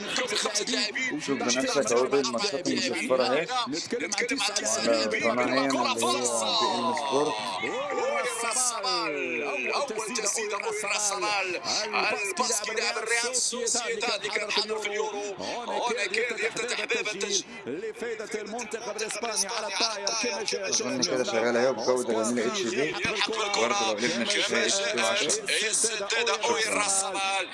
من شوف بنفسك اهو دول الماتشات المشفرة اهي نتكلم عن تسعة على لاعبين قناة كرة اللي هي بي ام سبورت أول تسديدة أول الرسمال الباسكي لاعب الريال سوسيداد اللي كان حاضر في اليورو هنا كان يفتتح باب التسجيل لفائدة المنتخب الاسباني على الطاير كما اظن كده شغالة اهي بجودة جميلة اتش دي برضه لو لعبنا شاشة اتش دي 10 السدادة أوي الرسمال